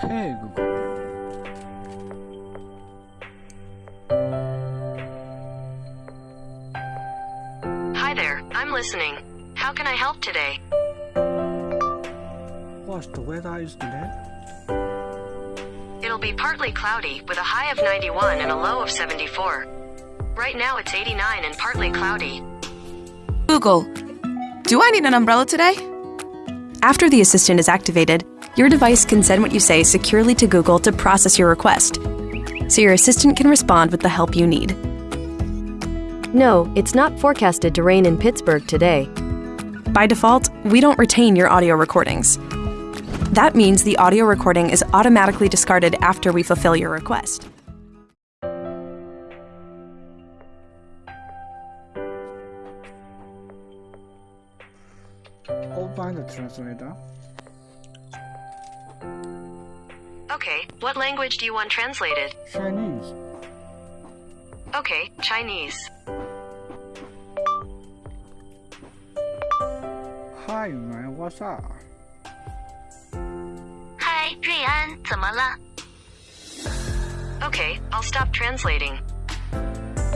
Hey Google. Hi there, I'm listening. How can I help today? What's the weather is today? It'll be partly cloudy, with a high of 91 and a low of 74. Right now it's 89 and partly cloudy. Google, do I need an umbrella today? After the assistant is activated, your device can send what you say securely to Google to process your request, so your assistant can respond with the help you need. No, it's not forecasted to rain in Pittsburgh today. By default, we don't retain your audio recordings. That means the audio recording is automatically discarded after we fulfill your request. Open the translator. Okay, what language do you want translated? Chinese. Okay, Chinese. Hi man, what's up? 嗨，瑞安，怎么了？ Okay, I'll stop translating.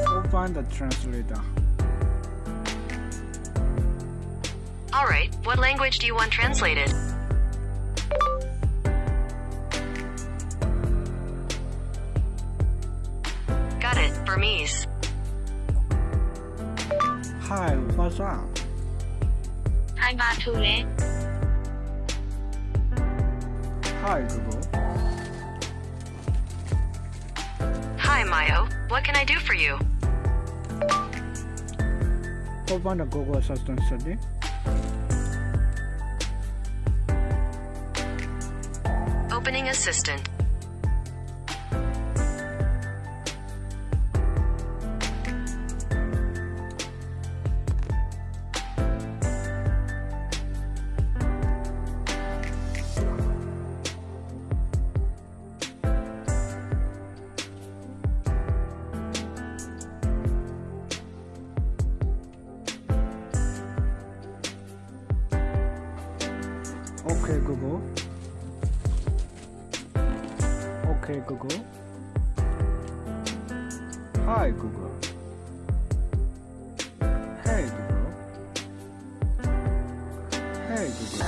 Open the translator. Alright, what language do you want translated? Got it, Burmese. Hi, what's up? Hi, Matule. Hi, Google. Hi, Mayo. What can I do for you? Open the Google Assistant, Sydney. Opening Assistant. Okay Google. Okay Google. Hi Google. Hey Google. Hey Google.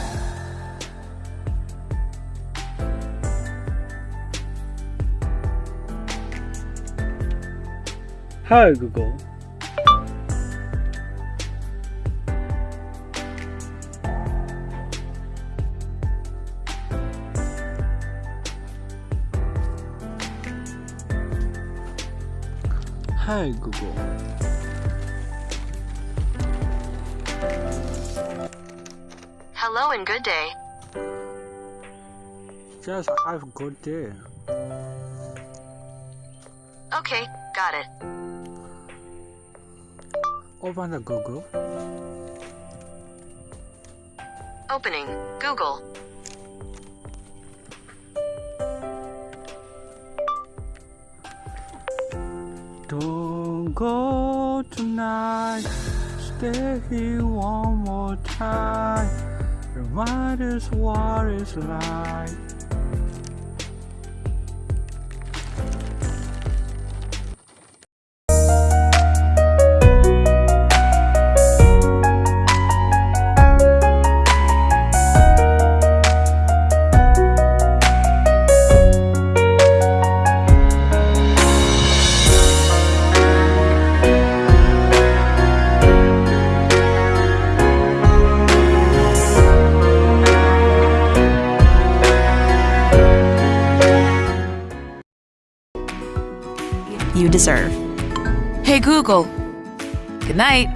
Hi Google. Hi Google. Hello and good day. Just have a good day. Okay, got it. Open the Google. Opening Google. Don't go tonight. Stay here one more time. Remind us what it's like. Deserve. Hey Google, good night.